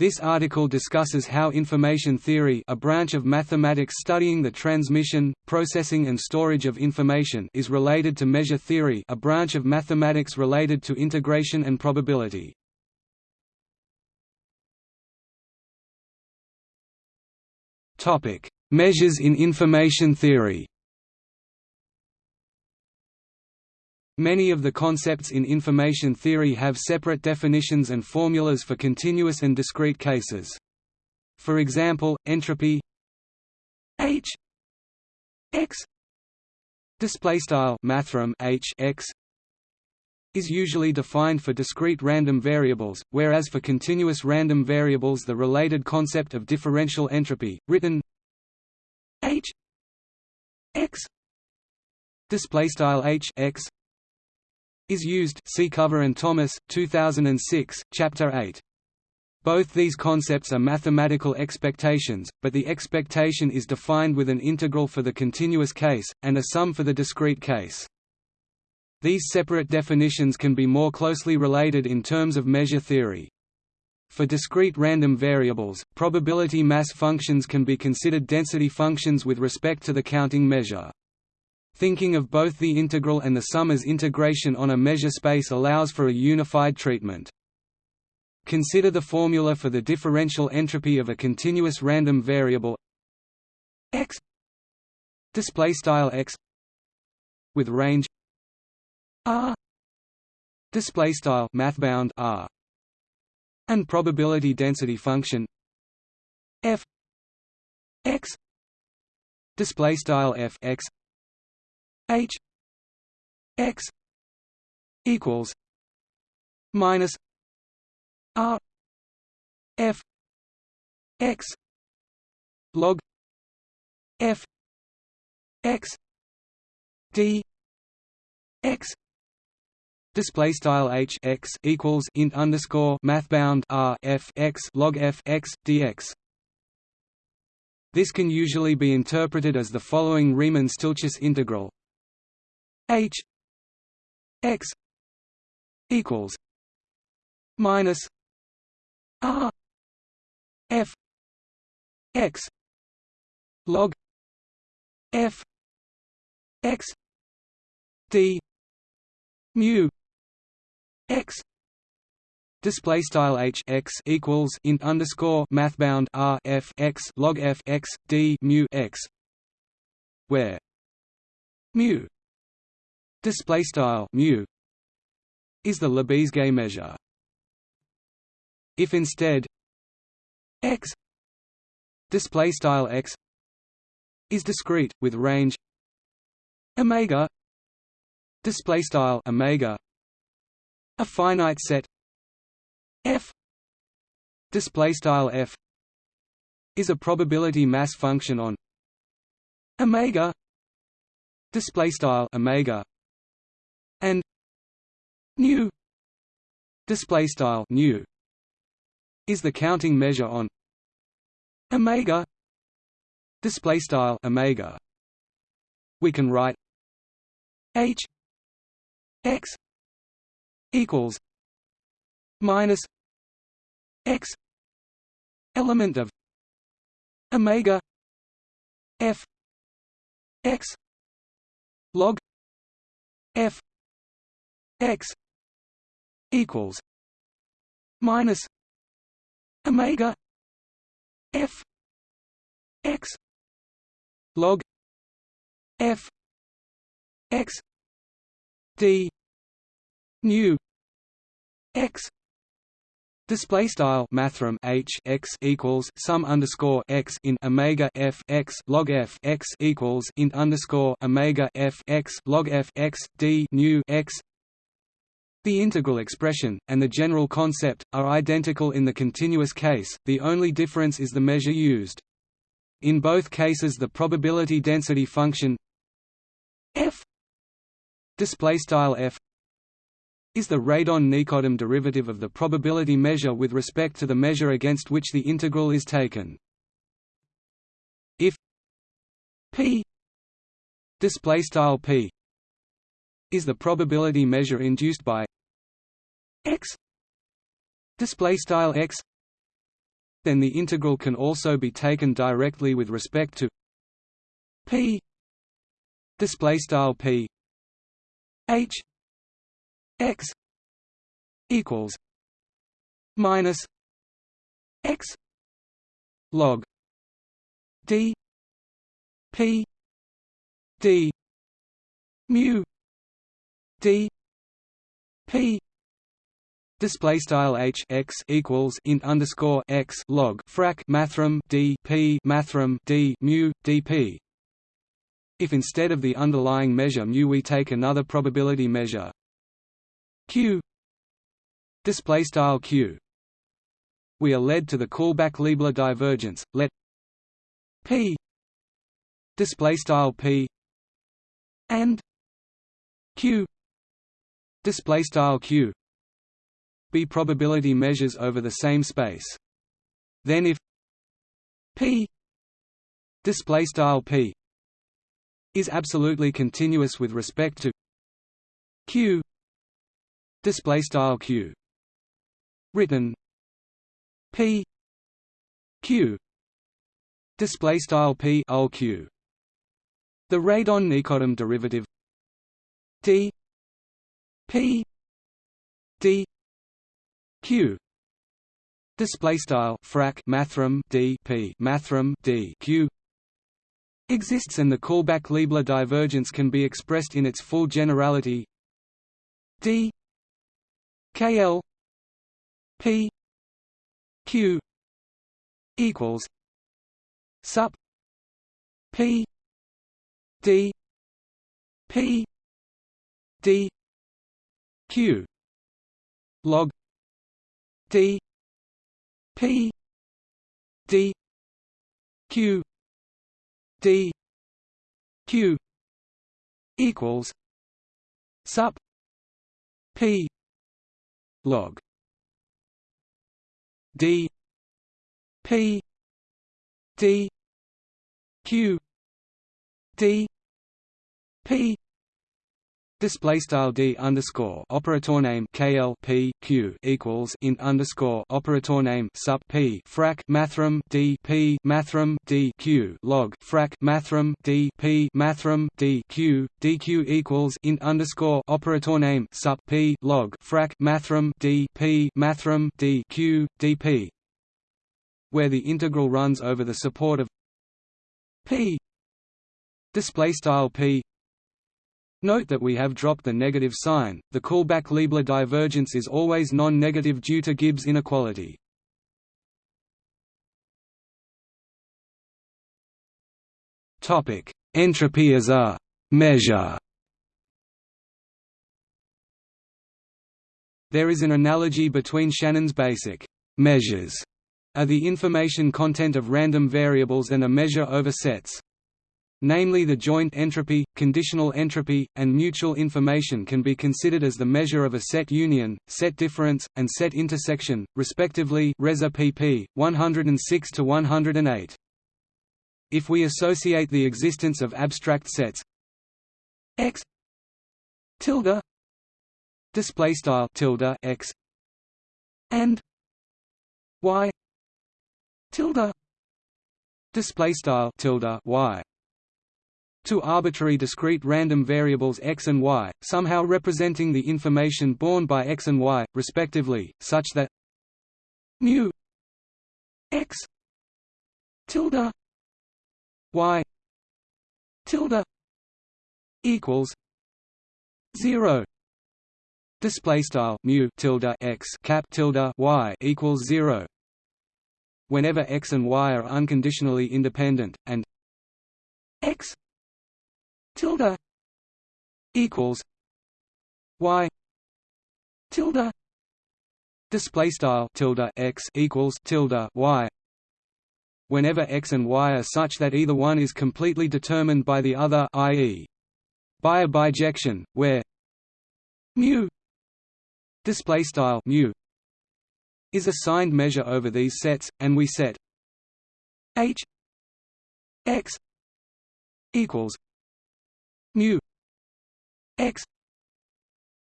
This article discusses how information theory a branch of mathematics studying the transmission, processing and storage of information is related to measure theory a branch of mathematics related to integration and probability. Measures in information theory Many of the concepts in information theory have separate definitions and formulas for continuous and discrete cases. For example, entropy H x display style mathrm H x is usually defined for discrete random variables, whereas for continuous random variables the related concept of differential entropy, written H x display style H x is used see Cover and Thomas, 2006, Chapter 8. Both these concepts are mathematical expectations, but the expectation is defined with an integral for the continuous case, and a sum for the discrete case. These separate definitions can be more closely related in terms of measure theory. For discrete random variables, probability mass functions can be considered density functions with respect to the counting measure. Thinking of both the integral and the sum as integration on a measure space allows for a unified treatment. Consider the formula for the differential entropy of a continuous random variable x display style x with range r display style mathbound r and probability density function f x display style f x H X equals minus R F X log F X D X Display style h x equals int underscore mathbound r f x log f x dx. This can usually be interpreted as the following Riemann-Stieltjes integral H X equals minus R F X log F X D mu X Display style h x equals int underscore mathbound r f x log f x d mu x, where mu display style mu is the Lebesgue measure. If instead x display style x is discrete with range omega display style omega a finite set f display style f is a probability mass function on omega display style omega and nu display style nu is the counting measure on omega display style omega. We can write h x equals minus x element of omega f x log f x equals minus omega f x log f x d nu x Display style mathrm h x equals sum underscore x in omega f x log f x equals int underscore omega f x log f x d nu x the integral expression, and the general concept, are identical in the continuous case, the only difference is the measure used. In both cases the probability density function f is the radon-Nikodym derivative of the probability measure with respect to the measure against which the integral is taken. If p p is the probability measure induced by x display style x then the integral can also be taken directly with respect to p display style p h x equals minus x log d p d mu d p Display style h x equals int underscore x log frac mathrm d p mathrm d mu dp. If instead of the underlying measure mu we take another probability measure q display style q, we are led to the Kullback-Leibler divergence. Let p display style p and q display style q. Be probability measures over the same space. Then if p display style p is absolutely continuous with respect to q display style q. Written p q display style p q. The radon-Nikodym derivative d p d q display style frac mathrm d p mathrm d q exists and the Kullback Leibler divergence can be expressed in its full generality. D kl p q equals sup p d p d q. Log. D. P. D. Q. D. Q. Equals. Sup. P. Log. D. P. D. Q. D. P Display style d underscore operator name kl p q equals int underscore operator name sup p frac mathrm d p mathrm d q log frac mathrm d p mathrm d q dq equals int underscore operator name sup p log frac mathrm d p mathrm d q dp, where the integral runs over the support of p. Display style p Note that we have dropped the negative sign. The Kullback-Leibler divergence is always non-negative due to Gibbs inequality. Entropy as a measure. There is an analogy between Shannon's basic measures are the information content of random variables and a measure over sets namely the joint entropy, conditional entropy, and mutual information can be considered as the measure of a set union, set difference, and set intersection, respectively Reza pp. 106 to 108. If we associate the existence of abstract sets x tilde display style tilde x and y tilde display style tilde y two arbitrary discrete random variables x and y, somehow representing the information borne by x and y, respectively, such that mu x tilde y tilde equals zero. Display style mu tilde x cap tilde y equals zero. Whenever x and y are unconditionally independent, and x tilde equals y tilde display style tilde x equals tilde y whenever x and y are such that either one is completely determined by the other i.e. by a bijection where mu display style mu is a signed measure over these sets and we set h x equals mu x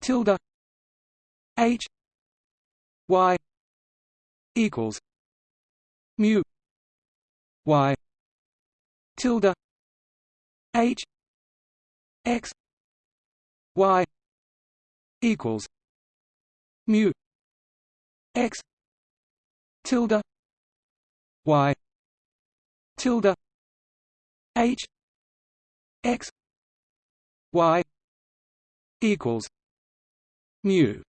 tilde h y equals mu y tilde h x y equals mu x tilde y tilde h x y equals mu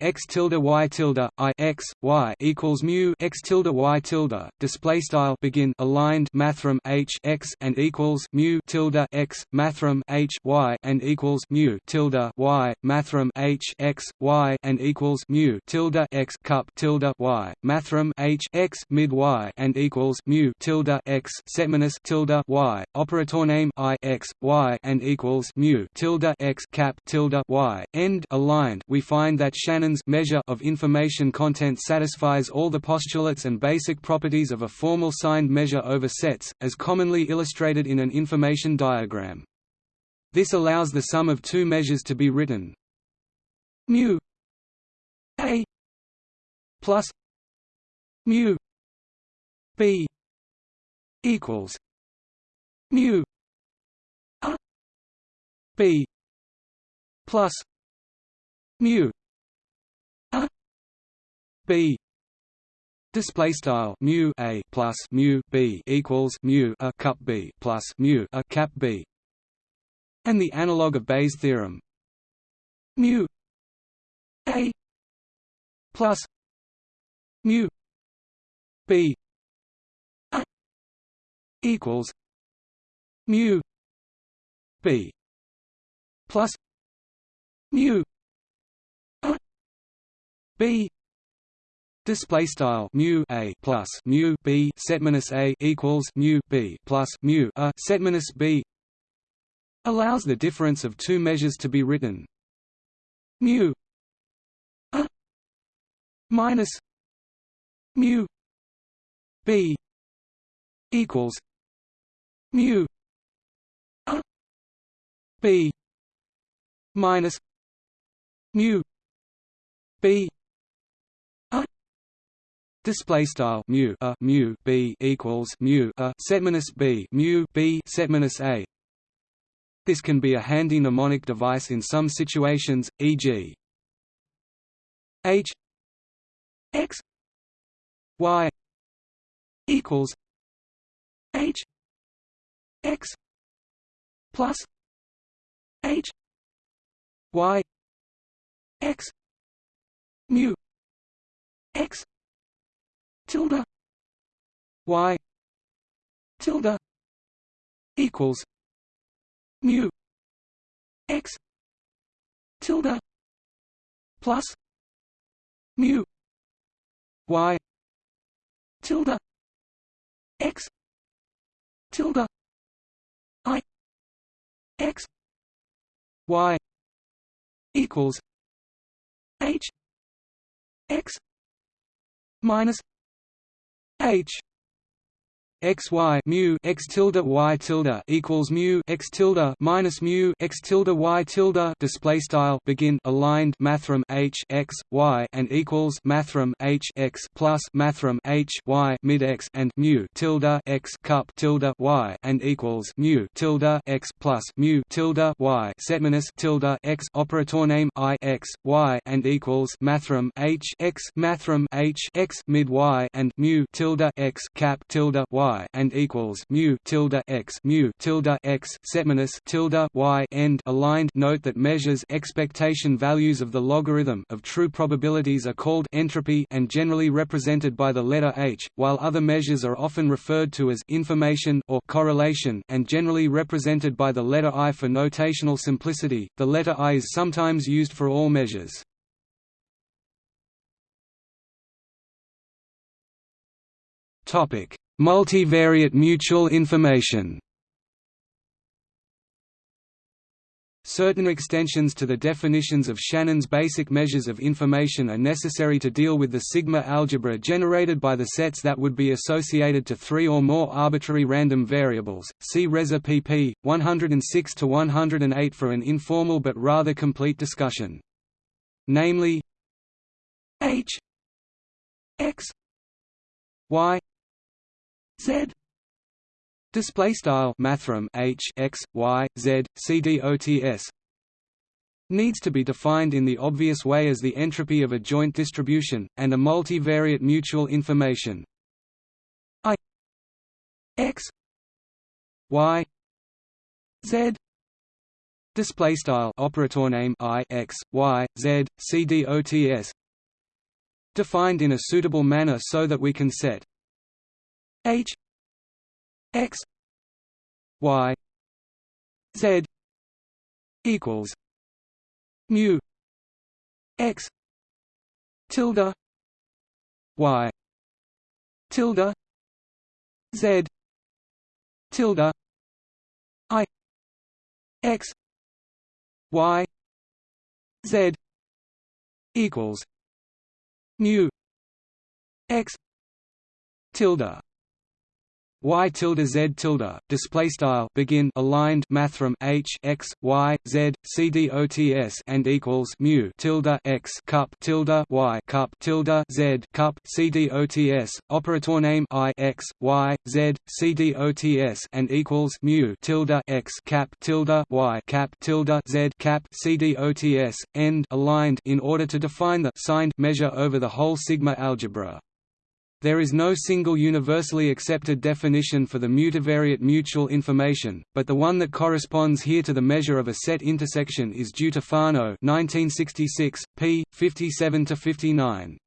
x tilde y tilde i x y equals mu x tilde y tilde display style begin aligned mathrm h x and equals mu tilde x mathrm h y and equals mu tilde y mathrm h x y and equals mu tilde x cup tilde y mathrm h x mid y and equals mu tilde x setminus tilde y operator name i x y and equals mu tilde x cap tilde y end aligned. We find that Shannon Measure of information content satisfies all the postulates and basic properties of a formal signed measure over sets, as commonly illustrated in an information diagram. This allows the sum of two measures to be written mu a plus mu b equals mu a b plus mu b display style mu a plus mu b equals mu a cup b plus mu a cap b. And the analog of Bayes' theorem. Mu a plus mu b equals mu b plus mu b Display style mu a plus mu b set minus a equals mu b plus mu a set minus b allows the difference of two measures to be written. Mu a minus mu b equals mu a b minus mu b Display style mu a mu b equals mu a set minus b mu b set minus a. This can be a handy mnemonic device in some situations, e.g. h x y equals h x plus h y x mu x tilde. Y. Tilde. Equals. Mu. X. Tilde. Plus. Mu. Y. Tilde. X. Tilde. I. X. Y. Equals. H. X. Minus H x y mu x tilde y tilde equals mu x tilde minus mu x tilde y tilde display style begin aligned mathrm h x y and equals mathrm h x plus mathrm h y mid x and mu tilde x cup tilde y and equals mu tilde x plus mu tilde y setminus tilde x operator name i x y and equals mathrm h x mathrm h x mid y and mu tilde x cap tilde y y and equals mu tilde x mu tilde x setminus tilde y end aligned. Note that measures expectation values of the logarithm of true probabilities are called entropy and generally represented by the letter h, while other measures are often referred to as information or correlation and generally represented by the letter i for notational simplicity. The letter i is sometimes used for all measures. Topic: Multivariate mutual information Certain extensions to the definitions of Shannon's basic measures of information are necessary to deal with the sigma algebra generated by the sets that would be associated to three or more arbitrary random variables. See Reza pp. 106 to 108 for an informal but rather complete discussion. Namely, H x y z display style mathrm h x y z c d o t s needs to be defined in the obvious way as the entropy of a joint distribution and a multivariate mutual information. I x y z. Display style operator name i x y z c d o t s defined in a suitable manner so that we can set h x y z equals mu x tilde y tilde z tilde i x y z equals mu x tilde y tilde z tilde display style begin aligned mathrm h x y z c d o t s and equals mu tilde x cup tilde y cup tilde z cup c d o t s operator name i x y z c d o t s and equals mu tilde x cap tilde y cap tilde z cap c d o t s end aligned in order to define the signed measure over the whole sigma algebra there is no single universally accepted definition for the multivariate mutual information, but the one that corresponds here to the measure of a set intersection is due to Fano 1966, p. 57–59.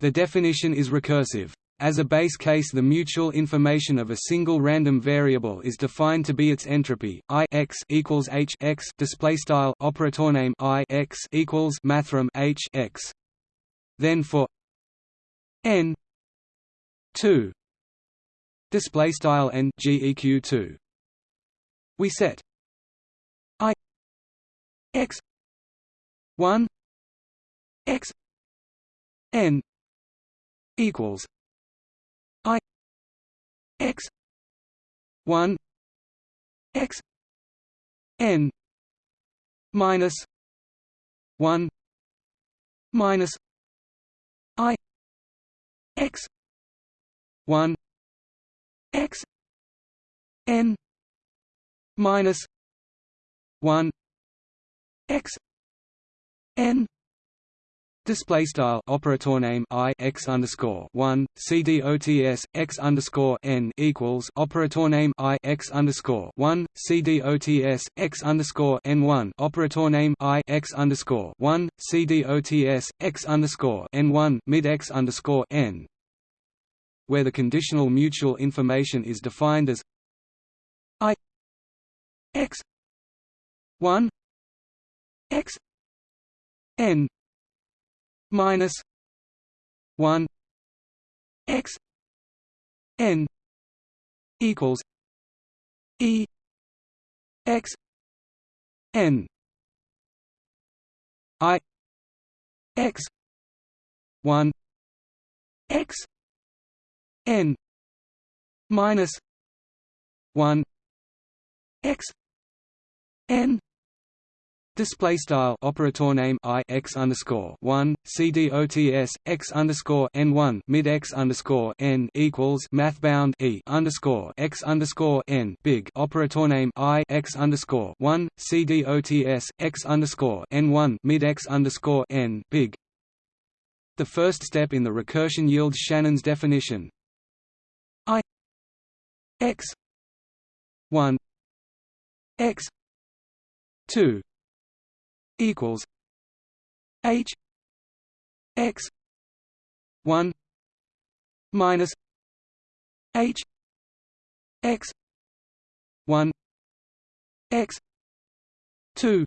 The definition is recursive. As a base case the mutual information of a single random variable is defined to be its entropy, I x equals h x display style operator name I x equals mathrm h x. Then for n 2 display style n geq 2 we set i x 1 x n equals i x 1 x n minus 1 minus i x one x n minus one x n Display style operator name i x underscore one c d o t s x underscore n equals operator name i x underscore one c d o t s x underscore n one operator name i x underscore one c d o t s x underscore n one mid x underscore n where the conditional mutual information is defined as i x 1 x n minus 1 x n equals e x n i x 1 x n minus 1 x n Display style operator name i x underscore one c d o t s x underscore n one mid x underscore n equals mathbound e underscore x underscore n big operator name i x underscore one c d o t s x underscore n one mid x underscore n big. The first step in the recursion yields Shannon's definition, x one x two equals H x one minus H x one x two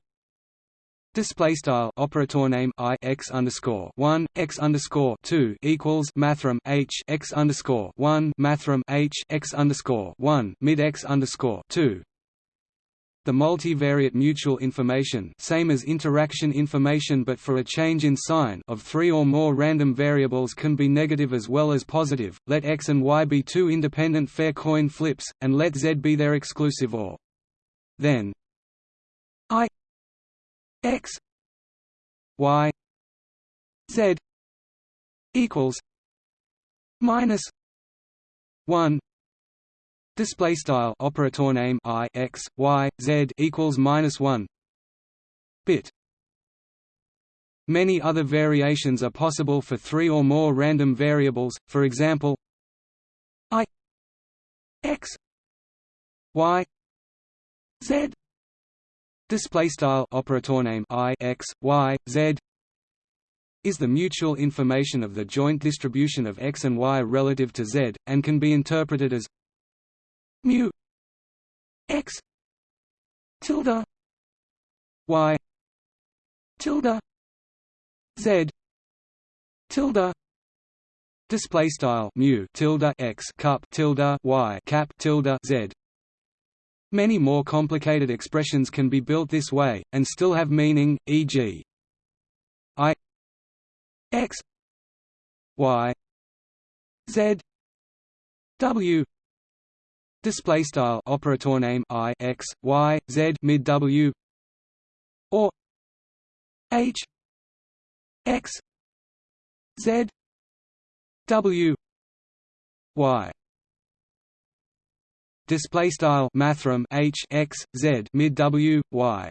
Display style operator name i x underscore one x underscore two equals mathrm h x underscore one mathrm h x underscore one mid x underscore two. The multivariate mutual information same as interaction information but for a change in sign of three or more random variables can be negative as well as positive, let x and y be two independent fair coin flips, and let z be their exclusive or. Then i x y z equals minus 1 display style operator name i x y z equals minus 1 bit. Many other variations are possible for three or more random variables, for example i x y z display style operator name i x y z is the mutual information of the joint distribution of x and y relative to z, and can be interpreted as mu x tilde y tilde z tilde display style mu tilde x cup tilde y cap tilde z Many more complicated expressions can be built this way, and still have meaning, e.g. i x y z w. Display style operator name i x y z mid w. Or h x z w. Y display style mathrm h x z mid w y